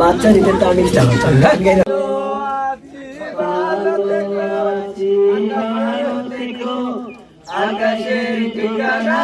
বাচ্চা নিতে আমি আকাশের ঠিকানায়